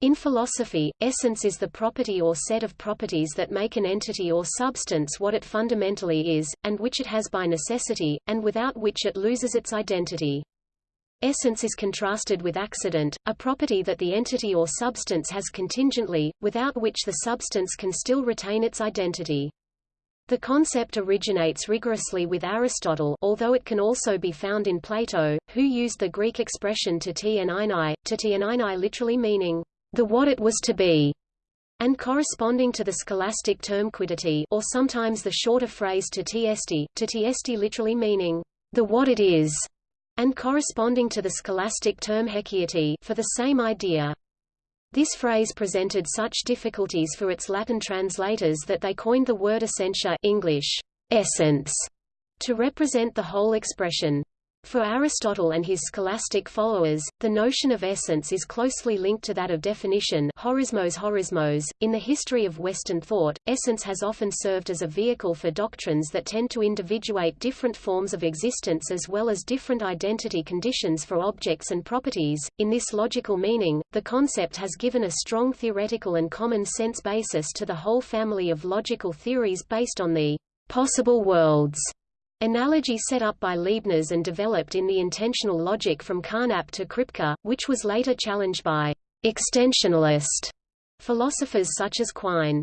In philosophy, essence is the property or set of properties that make an entity or substance what it fundamentally is, and which it has by necessity, and without which it loses its identity. Essence is contrasted with accident, a property that the entity or substance has contingently, without which the substance can still retain its identity. The concept originates rigorously with Aristotle although it can also be found in Plato, who used the Greek expression to t to t literally meaning, the what it was to be, and corresponding to the scholastic term quiddity or sometimes the shorter phrase to tiesti, to tiesti literally meaning, the what it is, and corresponding to the scholastic term haecceity for the same idea. This phrase presented such difficulties for its Latin translators that they coined the word essentia English, essence, to represent the whole expression. For Aristotle and his scholastic followers, the notion of essence is closely linked to that of definition horismos horismos. .In the history of Western thought, essence has often served as a vehicle for doctrines that tend to individuate different forms of existence as well as different identity conditions for objects and properties. In this logical meaning, the concept has given a strong theoretical and common sense basis to the whole family of logical theories based on the possible worlds Analogy set up by Leibniz and developed in the intensional logic from Carnap to Kripke, which was later challenged by extensionalist philosophers such as Quine.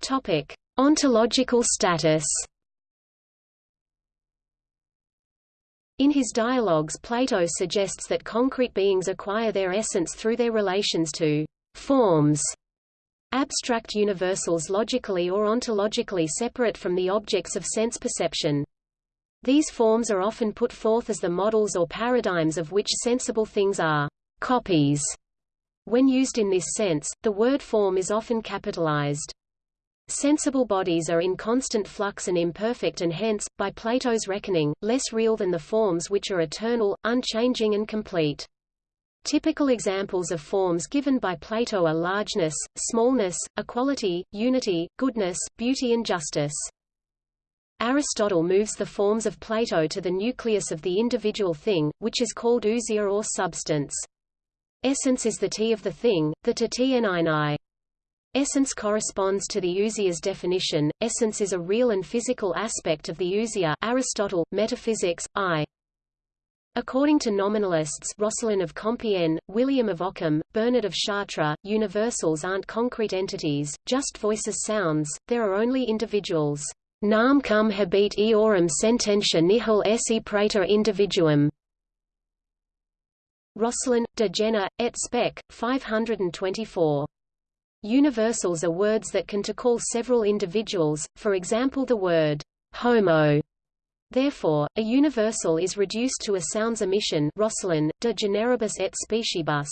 Topic: Ontological status. In his dialogues Plato suggests that concrete beings acquire their essence through their relations to forms abstract universals logically or ontologically separate from the objects of sense perception. These forms are often put forth as the models or paradigms of which sensible things are copies. When used in this sense, the word form is often capitalized. Sensible bodies are in constant flux and imperfect and hence, by Plato's reckoning, less real than the forms which are eternal, unchanging and complete. Typical examples of forms given by Plato are largeness, smallness, equality, unity, goodness, beauty and justice. Aristotle moves the forms of Plato to the nucleus of the individual thing, which is called ousia or substance. Essence is the T of the thing, the T Essence corresponds to the ousia's definition. Essence is a real and physical aspect of the ousia Aristotle, Metaphysics, I. According to nominalists Roscelin of Compiègne, William of Ockham, Bernard of Chartres, universals aren't concrete entities, just voices sounds, there are only individuals. Nam cum habet eorum sententia nihil esse praeter individuum. Roscelin, de Gena, et spec. 524. Universals are words that can to call several individuals, for example the word homo Therefore, a universal is reduced to a sounds emission Roscelin, de generibus et speciebus.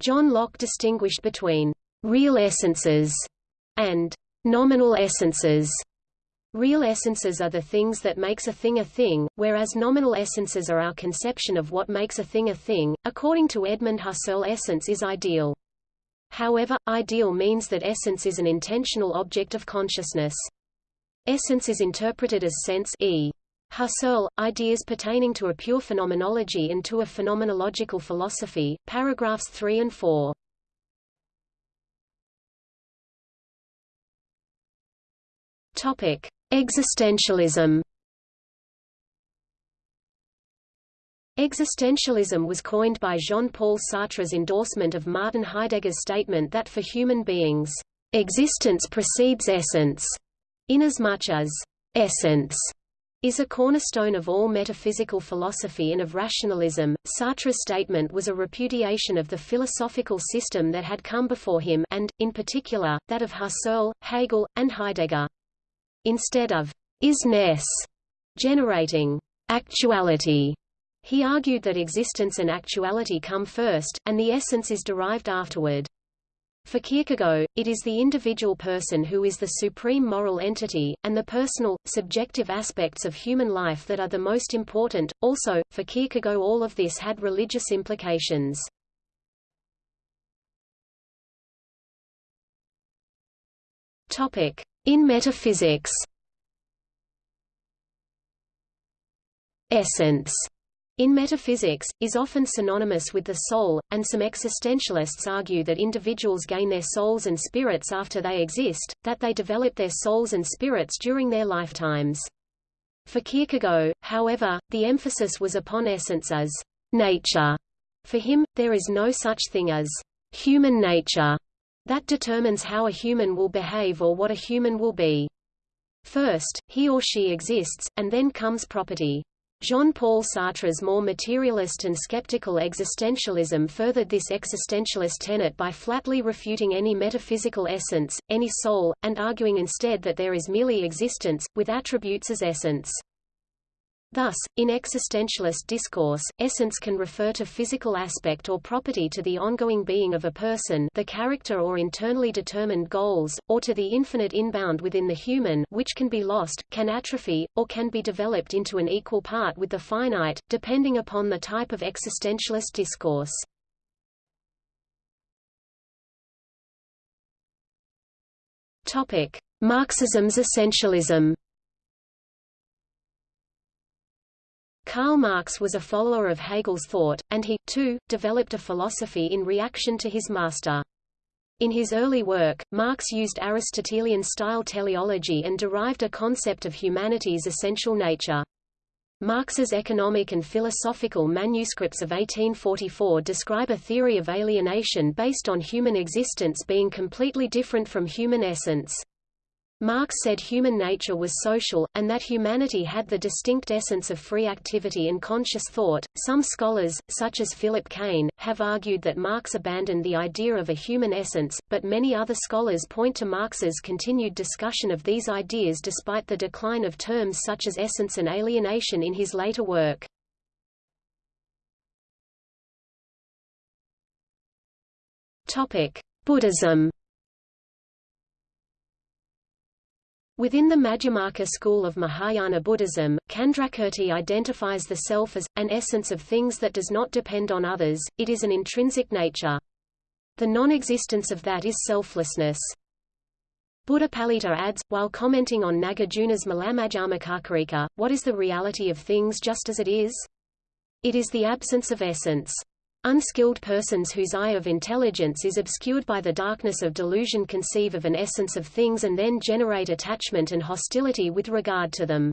John Locke distinguished between real essences and nominal essences. Real essences are the things that makes a thing a thing, whereas nominal essences are our conception of what makes a thing a thing. According to Edmund Husserl essence is ideal. However, ideal means that essence is an intentional object of consciousness. Essence is interpreted as sense e. Husserl, Ideas pertaining to a pure phenomenology and to a phenomenological philosophy, paragraphs 3 and 4. Topic: Existentialism. Existentialism was coined by Jean-Paul Sartre's endorsement of Martin Heidegger's statement that for human beings, existence precedes essence. Inasmuch as essence is a cornerstone of all metaphysical philosophy and of rationalism, Sartre's statement was a repudiation of the philosophical system that had come before him and, in particular, that of Husserl, Hegel, and Heidegger. Instead of isness generating actuality, he argued that existence and actuality come first, and the essence is derived afterward. For Kierkegaard, it is the individual person who is the supreme moral entity, and the personal, subjective aspects of human life that are the most important. Also, for Kierkegaard all of this had religious implications. Topic: In metaphysics. Essence in metaphysics, is often synonymous with the soul, and some existentialists argue that individuals gain their souls and spirits after they exist, that they develop their souls and spirits during their lifetimes. For Kierkegaard, however, the emphasis was upon essence as nature. For him, there is no such thing as human nature that determines how a human will behave or what a human will be. First, he or she exists, and then comes property. Jean-Paul Sartre's more materialist and skeptical existentialism furthered this existentialist tenet by flatly refuting any metaphysical essence, any soul, and arguing instead that there is merely existence, with attributes as essence. Thus, in existentialist discourse, essence can refer to physical aspect or property to the ongoing being of a person the character or internally determined goals, or to the infinite inbound within the human which can be lost, can atrophy, or can be developed into an equal part with the finite, depending upon the type of existentialist discourse. Marxism's essentialism Karl Marx was a follower of Hegel's thought, and he, too, developed a philosophy in reaction to his master. In his early work, Marx used Aristotelian-style teleology and derived a concept of humanity's essential nature. Marx's economic and philosophical manuscripts of 1844 describe a theory of alienation based on human existence being completely different from human essence. Marx said human nature was social, and that humanity had the distinct essence of free activity and conscious thought. Some scholars, such as Philip Kane, have argued that Marx abandoned the idea of a human essence, but many other scholars point to Marx's continued discussion of these ideas despite the decline of terms such as essence and alienation in his later work. Buddhism Within the Madhyamaka school of Mahayana Buddhism, Candrakirti identifies the self as, an essence of things that does not depend on others, it is an intrinsic nature. The non-existence of that is selflessness. Buddhapalita adds, while commenting on Nagarjuna's Mulamadhyamakakarika, what is the reality of things just as it is? It is the absence of essence. Unskilled persons whose eye of intelligence is obscured by the darkness of delusion conceive of an essence of things and then generate attachment and hostility with regard to them.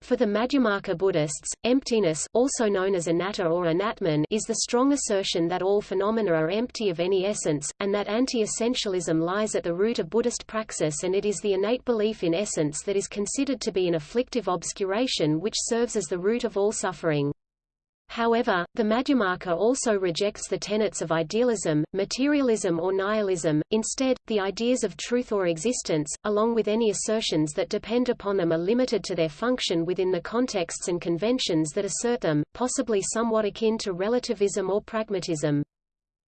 For the Madhyamaka Buddhists, emptiness also known as anatta or anatman is the strong assertion that all phenomena are empty of any essence, and that anti-essentialism lies at the root of Buddhist praxis and it is the innate belief in essence that is considered to be an afflictive obscuration which serves as the root of all suffering. However, the Madhyamaka also rejects the tenets of idealism, materialism or nihilism, instead, the ideas of truth or existence, along with any assertions that depend upon them are limited to their function within the contexts and conventions that assert them, possibly somewhat akin to relativism or pragmatism.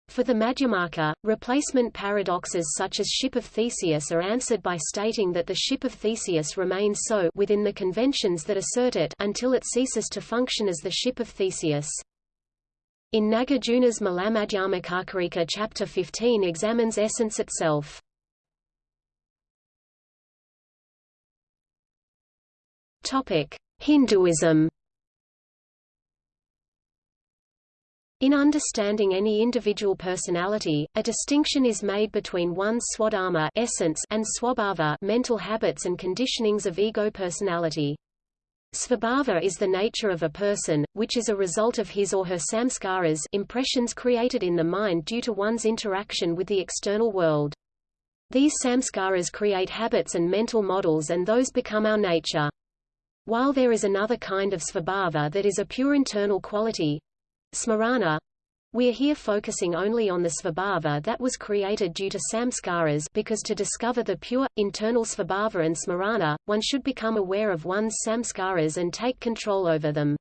For the Madhyamaka, replacement paradoxes such as ship of Theseus are answered by stating that the ship of Theseus remains so within the conventions that assert it until it ceases to function as the ship of Theseus. In Nagarjuna's Mulamadhyamakakarika chapter 15 examines essence itself. Hinduism In understanding any individual personality, a distinction is made between one's swadharma essence and swabhava mental habits and conditionings of ego personality. Svabhava is the nature of a person, which is a result of his or her samskaras impressions created in the mind due to one's interaction with the external world. These samskaras create habits and mental models and those become our nature. While there is another kind of svabhava that is a pure internal quality, Smarana we are here focusing only on the svabhava that was created due to samskaras because to discover the pure, internal svabhava and smarana, one should become aware of one's samskaras and take control over them.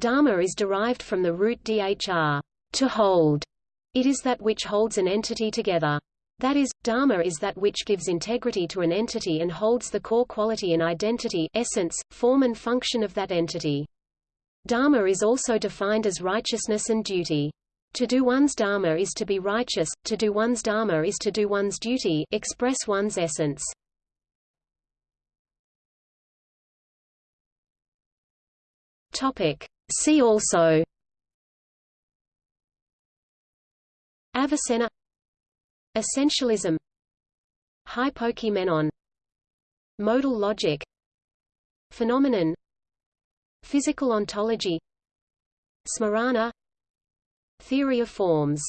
Dharma is derived from the root dhr, to hold. It is that which holds an entity together. That is, dharma is that which gives integrity to an entity and holds the core quality and identity essence, form and function of that entity. Dharma is also defined as righteousness and duty. To do one's dharma is to be righteous, to do one's dharma is to do one's duty express one's essence. Topic. See also Avicenna Essentialism Hypokeimenon Modal logic Phenomenon Physical ontology Smarana Theory of forms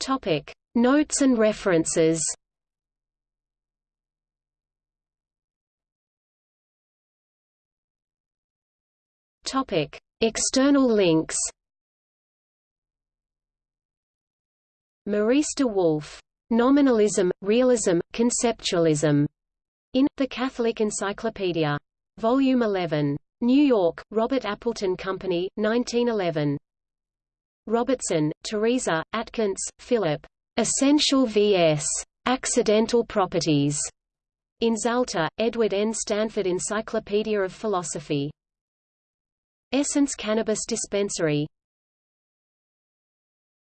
Topic. Notes and references Topic. External links Maurice de Wulf. Nominalism, Realism, Conceptualism. In The Catholic Encyclopedia. Volume 11. New York, Robert Appleton Company, 1911. Robertson, Teresa, Atkins, Philip. Essential vs. Accidental Properties. In Zalta, Edward N. Stanford Encyclopedia of Philosophy. Essence Cannabis Dispensary